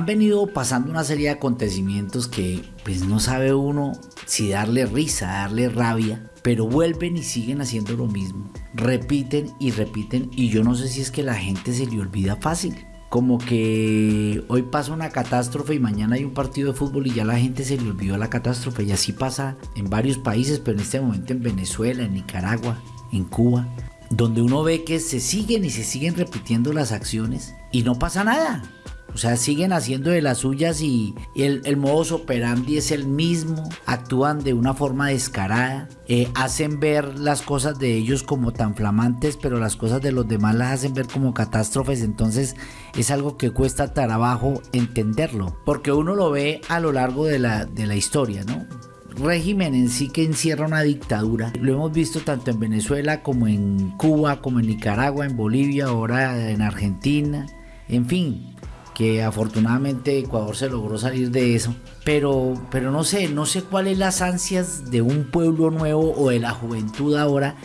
han venido pasando una serie de acontecimientos que pues no sabe uno si darle risa, darle rabia, pero vuelven y siguen haciendo lo mismo. Repiten y repiten y yo no sé si es que la gente se le olvida fácil. Como que hoy pasa una catástrofe y mañana hay un partido de fútbol y ya la gente se le olvidó la catástrofe. Y así pasa en varios países, pero en este momento en Venezuela, en Nicaragua, en Cuba, donde uno ve que se siguen y se siguen repitiendo las acciones y no pasa nada. O sea, siguen haciendo de las suyas y el, el modus operandi es el mismo. Actúan de una forma descarada. Eh, hacen ver las cosas de ellos como tan flamantes, pero las cosas de los demás las hacen ver como catástrofes. Entonces es algo que cuesta trabajo entenderlo. Porque uno lo ve a lo largo de la, de la historia, ¿no? régimen en sí que encierra una dictadura. Lo hemos visto tanto en Venezuela como en Cuba, como en Nicaragua, en Bolivia, ahora en Argentina. En fin, que afortunadamente Ecuador se logró salir de eso. Pero, pero no sé, no sé cuáles las ansias de un pueblo nuevo o de la juventud ahora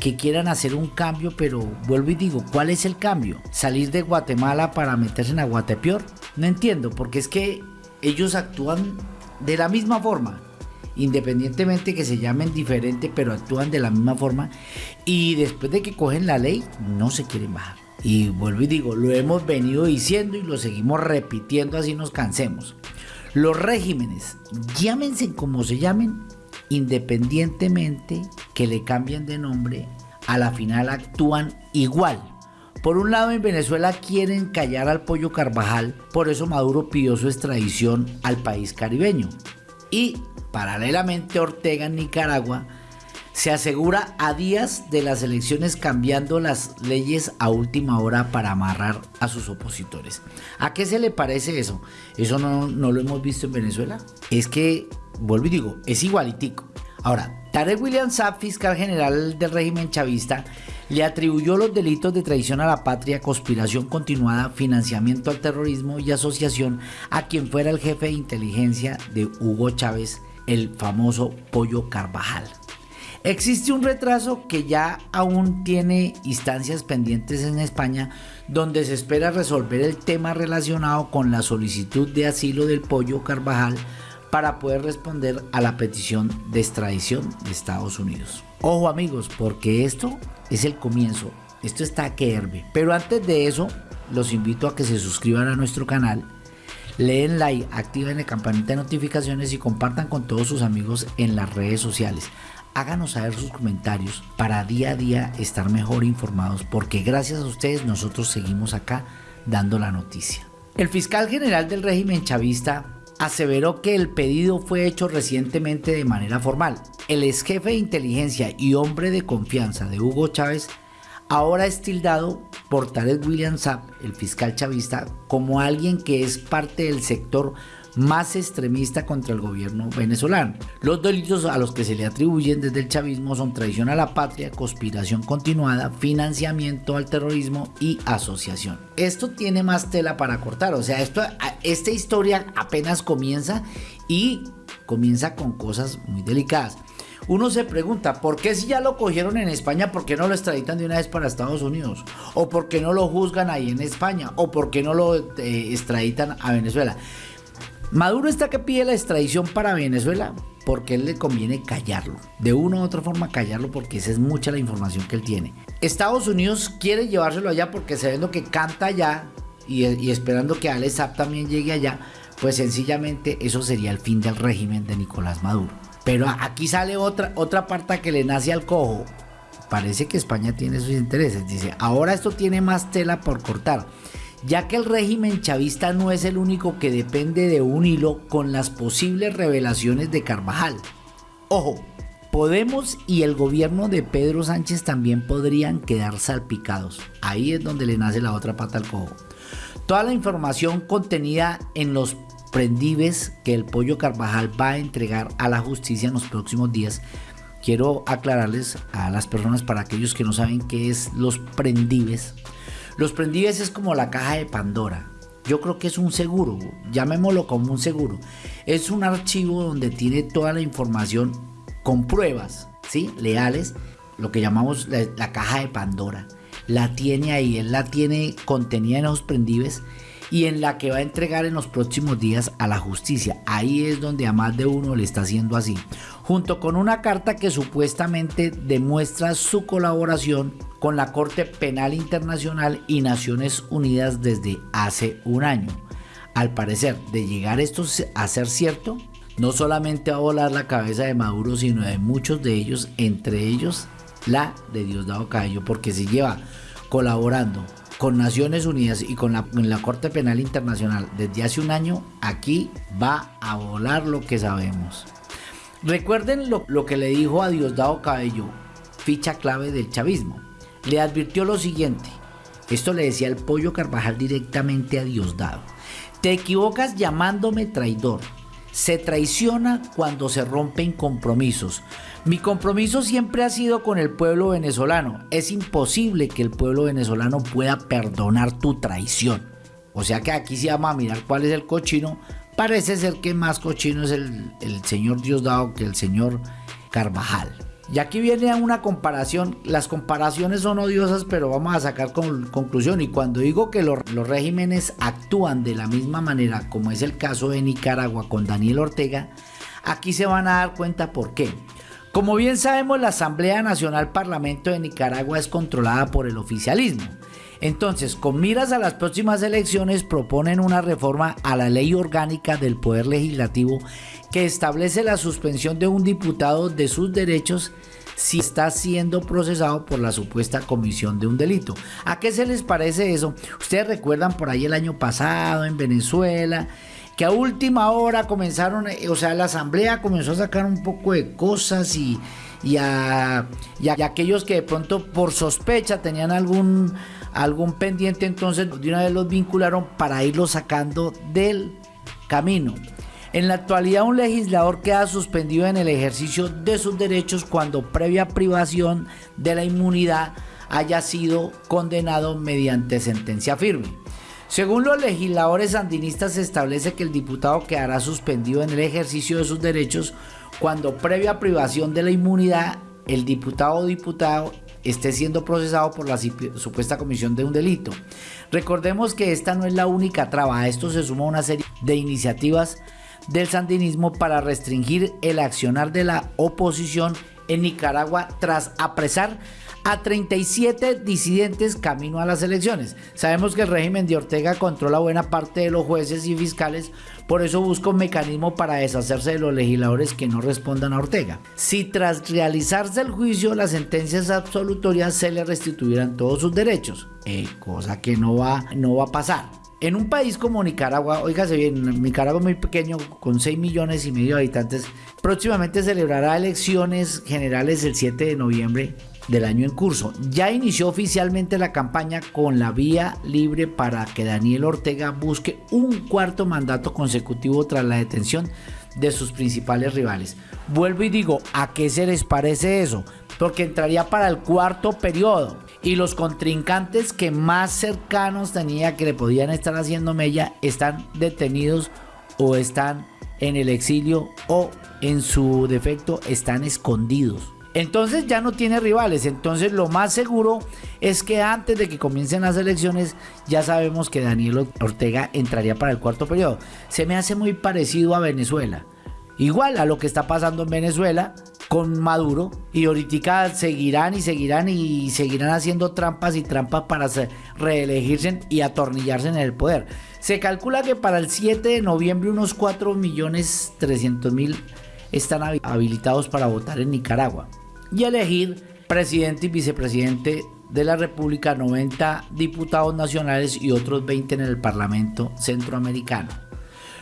que quieran hacer un cambio, pero vuelvo y digo, ¿cuál es el cambio? ¿Salir de Guatemala para meterse en Aguatepeor? No entiendo, porque es que ellos actúan de la misma forma, independientemente que se llamen diferente, pero actúan de la misma forma y después de que cogen la ley, no se quieren bajar. Y vuelvo y digo, lo hemos venido diciendo y lo seguimos repitiendo así nos cansemos. Los regímenes, llámense como se llamen, independientemente que le cambien de nombre, a la final actúan igual. Por un lado en Venezuela quieren callar al pollo Carvajal, por eso Maduro pidió su extradición al país caribeño. Y paralelamente Ortega en Nicaragua se asegura a días de las elecciones cambiando las leyes a última hora para amarrar a sus opositores. ¿A qué se le parece eso? ¿Eso no, lo hemos visto en Venezuela? Es que, vuelvo y digo, es igualitico. Ahora, Tarek William Saab, fiscal general del régimen chavista, le atribuyó los delitos de traición a la patria, conspiración continuada, financiamiento al terrorismo y asociación a quien fuera el jefe de inteligencia de Hugo Chávez, el famoso Pollo Carvajal. Existe un retraso que ya aún tiene instancias pendientes en España donde se espera resolver el tema relacionado con la solicitud de asilo del pollo Carvajal para poder responder a la petición de extradición de Estados Unidos. Ojo amigos, porque esto es el comienzo, esto está que herve. Pero antes de eso, los invito a que se suscriban a nuestro canal, leen like, activen la campanita de notificaciones y compartan con todos sus amigos en las redes sociales háganos saber sus comentarios para día a día estar mejor informados porque gracias a ustedes nosotros seguimos acá dando la noticia. El fiscal general del régimen chavista aseveró que el pedido fue hecho recientemente de manera formal. El ex jefe de inteligencia y hombre de confianza de Hugo Chávez ahora es tildado por Tarek William Saab, el fiscal chavista, como alguien que es parte del sector más extremista contra el gobierno venezolano. Los delitos a los que se le atribuyen desde el chavismo son traición a la patria, conspiración continuada, financiamiento al terrorismo y asociación. Esto tiene más tela para cortar, o sea, esto, esta historia apenas comienza y comienza con cosas muy delicadas. Uno se pregunta, ¿por qué si ya lo cogieron en España, por qué no lo extraditan de una vez para Estados Unidos? ¿O por qué no lo juzgan ahí en España? ¿O por qué no lo eh, extraditan a Venezuela? Maduro está que pide la extradición para Venezuela porque él le conviene callarlo. De una u otra forma callarlo porque esa es mucha la información que él tiene. Estados Unidos quiere llevárselo allá porque sabiendo que canta allá y, esperando que Alex también llegue allá, pues sencillamente eso sería el fin del régimen de Nicolás Maduro. Pero aquí sale otra, otra parte que le nace al cojo. Parece que España tiene sus intereses. Dice, ahora esto tiene más tela por cortar ya que el régimen chavista no es el único que depende de un hilo con las posibles revelaciones de Carvajal. Ojo, Podemos y el gobierno de Pedro Sánchez también podrían quedar salpicados. Ahí es donde le nace la otra pata al cojo. Toda la información contenida en los prendives que el pollo Carvajal va a entregar a la justicia en los próximos días. Quiero aclararles a las personas, para aquellos que no saben qué es los prendives, los prendives es como la caja de Pandora. Yo creo que es un seguro, llamémoslo como un seguro. Es un archivo donde tiene toda la información con pruebas, ¿sí? Leales, lo que llamamos la, caja de Pandora. La tiene ahí, él la tiene contenida en esos prendives y en la que va a entregar en los próximos días a la justicia. Ahí es donde a más de uno le está haciendo así. Junto con una carta que supuestamente demuestra su colaboración con la Corte Penal Internacional y Naciones Unidas desde hace un año. Al parecer, de llegar esto a ser cierto, no solamente va a volar la cabeza de Maduro, sino de muchos de ellos, entre ellos la de Diosdado Cabello, porque si lleva colaborando con Naciones Unidas y con la, Corte Penal Internacional desde hace un año, aquí va a volar lo que sabemos. Recuerden lo, lo que le dijo a Diosdado Cabello, ficha clave del chavismo. Le advirtió lo siguiente, esto le decía el pollo Carvajal directamente a Diosdado. Te equivocas llamándome traidor. Se traiciona cuando se rompen compromisos. Mi compromiso siempre ha sido con el pueblo venezolano. Es imposible que el pueblo venezolano pueda perdonar tu traición. O sea que aquí se llama a mirar cuál es el cochino. Parece ser que más cochino es el, el señor Diosdado que el señor Carvajal. Y aquí viene una comparación. Las comparaciones son odiosas, pero vamos a sacar con, conclusión. Y cuando digo que los, los regímenes actúan de la misma manera, como es el caso de Nicaragua con Daniel Ortega, aquí se van a dar cuenta por qué. Como bien sabemos, la Asamblea Nacional Parlamento de Nicaragua es controlada por el oficialismo. Entonces, con miras a las próximas elecciones, proponen una reforma a la ley orgánica del Poder Legislativo que establece la suspensión de un diputado de sus derechos si está siendo procesado por la supuesta comisión de un delito. ¿A qué se les parece eso? Ustedes recuerdan por ahí el año pasado en Venezuela que a última hora comenzaron, eh, o sea, la asamblea comenzó a sacar un poco de cosas y, a, aquellos que de pronto por sospecha tenían algún, algún pendiente, entonces de una vez los vincularon para irlos sacando del camino. En la actualidad un legislador queda suspendido en el ejercicio de sus derechos cuando previa privación de la inmunidad haya sido condenado mediante sentencia firme. Según los legisladores sandinistas se establece que el diputado quedará suspendido en el ejercicio de sus derechos cuando previa privación de la inmunidad el diputado o diputado esté siendo procesado por la supuesta comisión de un delito. Recordemos que esta no es la única traba, a esto se suma una serie de iniciativas del sandinismo para restringir el accionar de la oposición en Nicaragua tras apresar a 37 disidentes camino a las elecciones. Sabemos que el régimen de Ortega controla buena parte de los jueces y fiscales, por eso busca un mecanismo para deshacerse de los legisladores que no respondan a Ortega. Si tras realizarse el juicio las sentencias absolutorias se le restituirán todos sus derechos, eh, cosa que no va, no va a pasar. En un país como Nicaragua, oígase bien, Nicaragua muy pequeño, con 6 millones y medio de habitantes, próximamente celebrará elecciones generales el 7 de noviembre del año en curso. Ya inició oficialmente la campaña con la vía libre para que Daniel Ortega busque un cuarto mandato consecutivo tras la detención de sus principales rivales. Vuelvo y digo, ¿a qué se les parece eso? Porque entraría para el cuarto periodo y los contrincantes que más cercanos tenía que le podían estar haciendo mella están detenidos o están en el exilio o en su defecto están escondidos. Entonces ya no tiene rivales. Entonces lo más seguro es que antes de que comiencen las elecciones ya sabemos que Daniel Ortega entraría para el cuarto periodo. Se me hace muy parecido a Venezuela. Igual a lo que está pasando en Venezuela con Maduro y ahorita seguirán y seguirán y seguirán haciendo trampas y trampas para reelegirse y atornillarse en el poder. Se calcula que para el 7 de noviembre unos 4 millones 300 mil están habilitados para votar en Nicaragua y elegir presidente y vicepresidente de la República, 90 diputados nacionales y otros 20 en el Parlamento Centroamericano.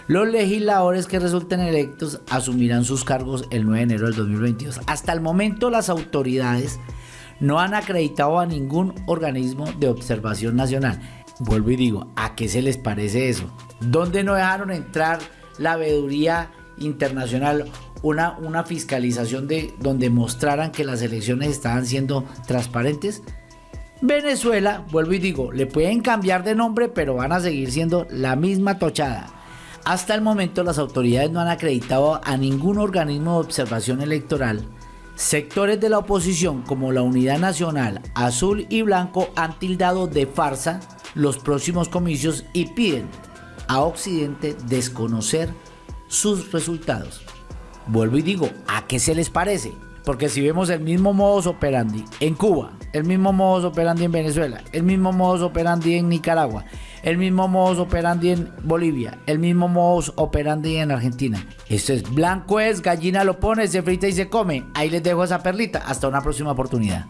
Los legisladores que resulten electos asumirán sus cargos el 9 de enero del 2022. Hasta el momento las autoridades no han acreditado a ningún organismo de observación nacional. Vuelvo y digo, ¿a qué se les parece eso? ¿Dónde no dejaron entrar la veeduría internacional una, una fiscalización de donde mostraran que las elecciones estaban siendo transparentes. Venezuela, vuelvo y digo, le pueden cambiar de nombre, pero van a seguir siendo la misma tochada. Hasta el momento las autoridades no han acreditado a ningún organismo de observación electoral. Sectores de la oposición como la Unidad Nacional, Azul y Blanco han tildado de farsa los próximos comicios y piden a Occidente desconocer sus resultados. Vuelvo y digo, ¿a qué se les parece? Porque si vemos el mismo modus operandi en Cuba, el mismo modus operandi en Venezuela, el mismo modus operandi en Nicaragua, el mismo modus operandi en Bolivia, el mismo modus operandi en Argentina. Esto es blanco es, gallina lo pone, se frita y se come. Ahí les dejo esa perlita. Hasta una próxima oportunidad.